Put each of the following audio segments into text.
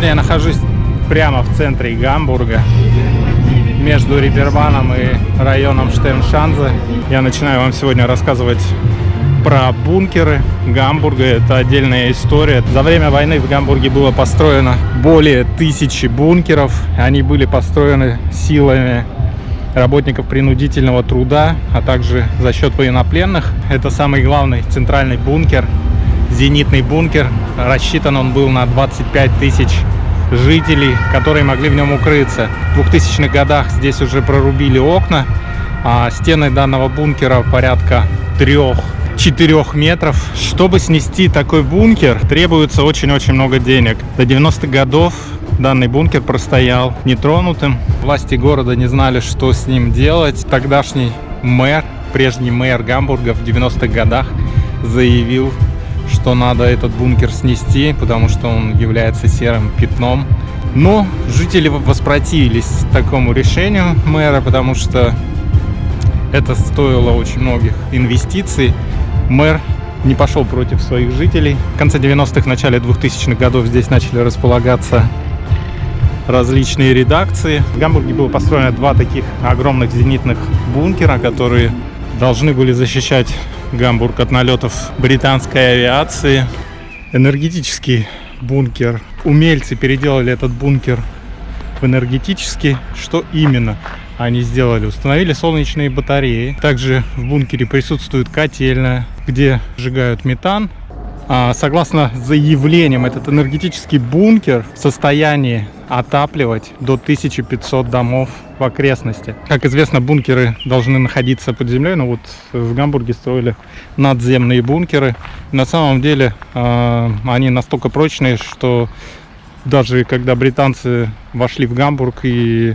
Сегодня я нахожусь прямо в центре Гамбурга, между Рибербаном и районом Штерншанзе. Я начинаю вам сегодня рассказывать про бункеры Гамбурга. Это отдельная история. За время войны в Гамбурге было построено более тысячи бункеров. Они были построены силами работников принудительного труда, а также за счет военнопленных. Это самый главный центральный бункер, зенитный бункер. Рассчитан он был на 25 тысяч жителей, которые могли в нем укрыться. В 2000-х годах здесь уже прорубили окна, а стены данного бункера порядка 3-4 метров. Чтобы снести такой бункер, требуется очень-очень много денег. До 90-х годов данный бункер простоял нетронутым. Власти города не знали, что с ним делать. Тогдашний мэр, прежний мэр Гамбурга в 90-х годах заявил, что надо этот бункер снести, потому что он является серым пятном. Но жители воспротивились такому решению мэра, потому что это стоило очень многих инвестиций. Мэр не пошел против своих жителей. В конце 90-х, начале 2000-х годов здесь начали располагаться различные редакции. В Гамбурге было построено два таких огромных зенитных бункера, которые должны были защищать Гамбург от налетов британской авиации. Энергетический бункер. Умельцы переделали этот бункер в энергетический. Что именно они сделали? Установили солнечные батареи. Также в бункере присутствует котельная, где сжигают метан. А, согласно заявлениям, этот энергетический бункер в состоянии отапливать до 1500 домов в окрестности. Как известно, бункеры должны находиться под землей, но вот в Гамбурге строили надземные бункеры. На самом деле э, они настолько прочные, что даже когда британцы вошли в Гамбург и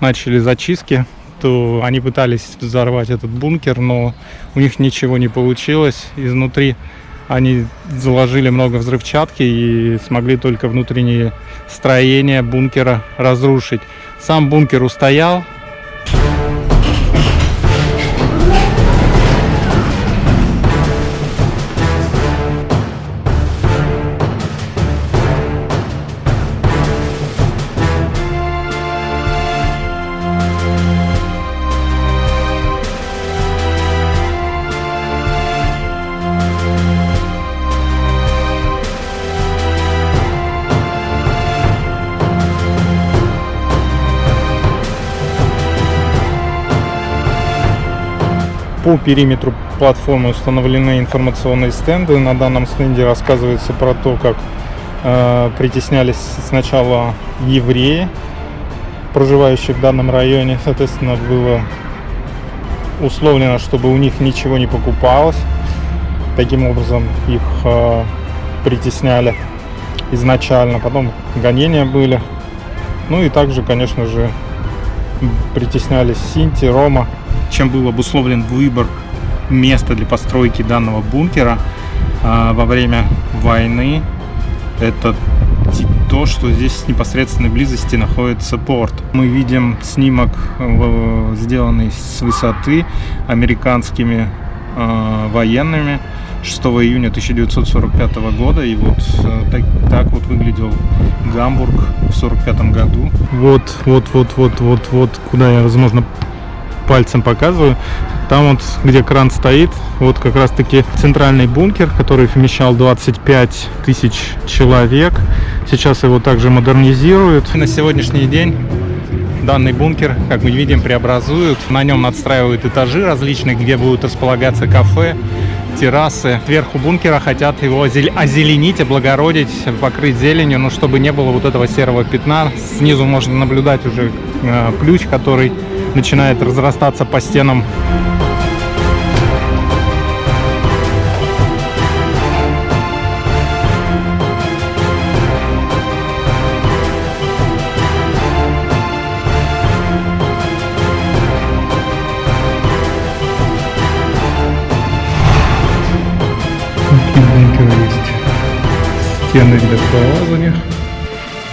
начали зачистки, то они пытались взорвать этот бункер, но у них ничего не получилось. Изнутри они заложили много взрывчатки и смогли только внутренние строения бункера разрушить. Сам бункер устоял, По периметру платформы установлены информационные стенды. На данном стенде рассказывается про то, как э, притеснялись сначала евреи, проживающие в данном районе. Соответственно, было условлено, чтобы у них ничего не покупалось. Таким образом их э, притесняли изначально. Потом гонения были. Ну и также, конечно же, притеснялись Синти, Рома чем был обусловлен выбор места для постройки данного бункера а, во время войны. Это то, что здесь в непосредственной близости находится порт. Мы видим снимок, сделанный с высоты американскими э, военными 6 июня 1945 года. И вот э, так, так вот выглядел Гамбург в 1945 году. Вот, вот, вот, вот, вот, вот, куда я, возможно, пальцем показываю. Там вот, где кран стоит, вот как раз таки центральный бункер, который вмещал 25 тысяч человек. Сейчас его также модернизируют. На сегодняшний день данный бункер, как мы видим, преобразуют. На нем надстраивают этажи различные, где будут располагаться кафе, террасы. Сверху бункера хотят его озеленить, облагородить, покрыть зеленью, но чтобы не было вот этого серого пятна. Снизу можно наблюдать уже э, ключ, который начинает разрастаться по стенам стены для пролазания.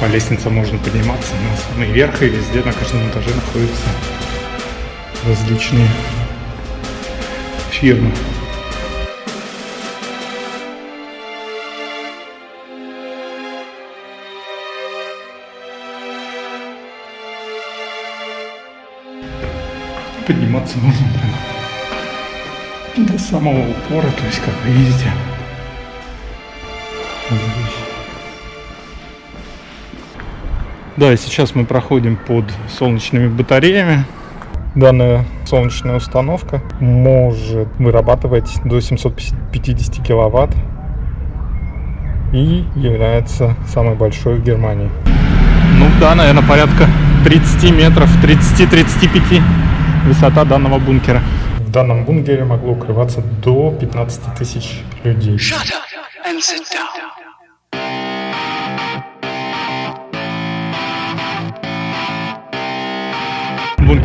По лестнице можно подниматься на самый верх, и везде на каждом этаже находятся различные фирмы. Подниматься нужно прям до самого упора, то есть как вы Да и сейчас мы проходим под солнечными батареями. Данная солнечная установка может вырабатывать до 750 киловатт и является самой большой в Германии. Ну да, наверное, порядка 30 метров, 30-35 высота данного бункера. В данном бункере могло укрываться до 15 тысяч людей.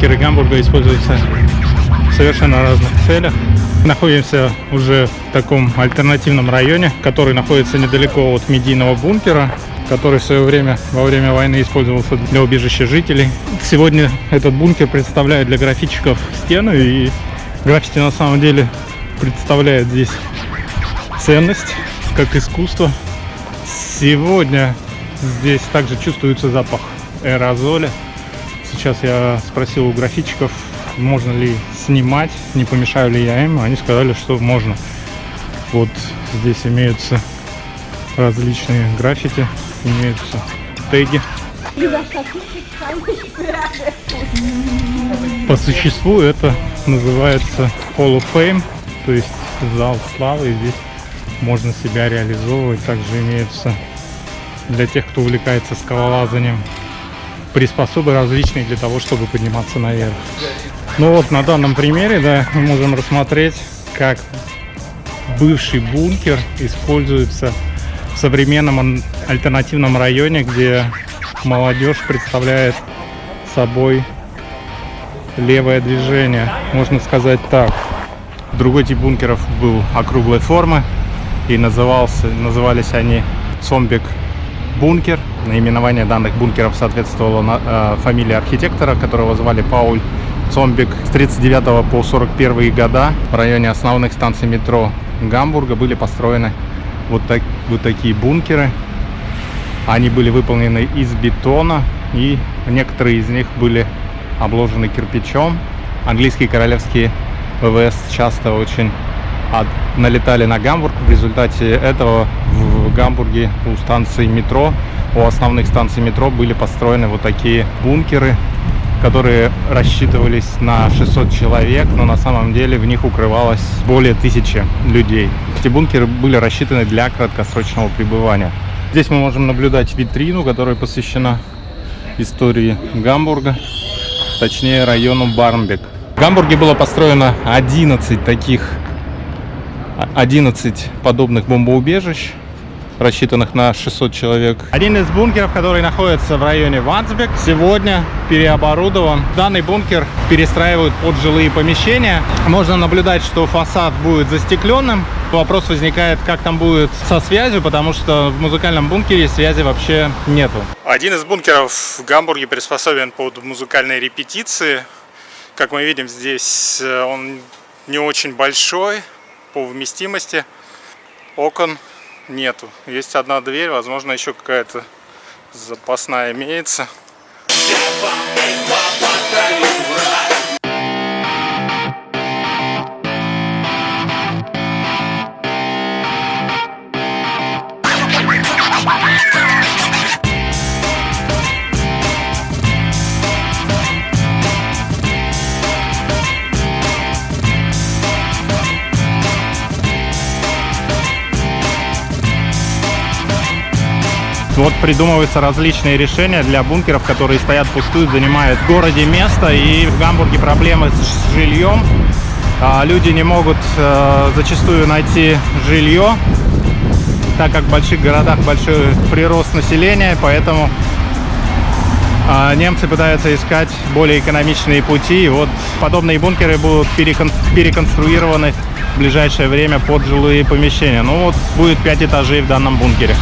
Бункеры Гамбурга используются в совершенно разных целях. Находимся уже в таком альтернативном районе, который находится недалеко от медийного бункера который в свое время во время войны использовался для убежища жителей. Сегодня этот бункер представляет для графитчиков стену, и граффити на самом деле представляет здесь ценность, как искусство. Сегодня здесь также чувствуется запах аэрозоля. Сейчас я спросил у графитчиков, можно ли снимать, не помешаю ли я им. Они сказали, что можно. Вот здесь имеются различные граффити имеются теги. По существу это называется Hall of Fame, то есть зал славы. И здесь можно себя реализовывать. Также имеются для тех, кто увлекается скалолазанием приспособы различные для того, чтобы подниматься наверх. Ну вот на данном примере, да, мы можем рассмотреть, как бывший бункер используется в современном альтернативном районе, где молодежь представляет собой левое движение, можно сказать так. Другой тип бункеров был округлой формы и назывался, назывались они Цомбик бункер. Наименование данных бункеров соответствовало на, э, фамилии архитектора, которого звали Пауль Цомбик. С 39 по 41 года в районе основных станций метро Гамбурга были построены вот, так, вот такие бункеры. Они были выполнены из бетона, и некоторые из них были обложены кирпичом. Английские королевские ВВС часто очень от, налетали на Гамбург. В результате этого в Гамбурге у станций метро, у основных станций метро были построены вот такие бункеры, которые рассчитывались на 600 человек, но на самом деле в них укрывалось более тысячи людей. Эти бункеры были рассчитаны для краткосрочного пребывания. Здесь мы можем наблюдать витрину, которая посвящена истории Гамбурга, точнее району Бармбек. В Гамбурге было построено 11 таких, 11 подобных бомбоубежищ рассчитанных на 600 человек. Один из бункеров, который находится в районе Вансбек, сегодня переоборудован. Данный бункер перестраивают под жилые помещения. Можно наблюдать, что фасад будет застекленным. Вопрос возникает, как там будет со связью, потому что в музыкальном бункере связи вообще нету. Один из бункеров в Гамбурге приспособлен под музыкальные репетиции. Как мы видим, здесь э, он не очень большой по вместимости. Окон нету. Есть одна дверь, возможно, еще какая-то запасная имеется. Вот придумываются различные решения для бункеров, которые стоят пустуют, занимают в городе место. И в Гамбурге проблемы с жильем. А люди не могут э, зачастую найти жилье, так как в больших городах большой прирост населения, поэтому э, немцы пытаются искать более экономичные пути. И вот подобные бункеры будут перекон переконструированы в ближайшее время под жилые помещения. Ну вот будет 5 этажей в данном бункере.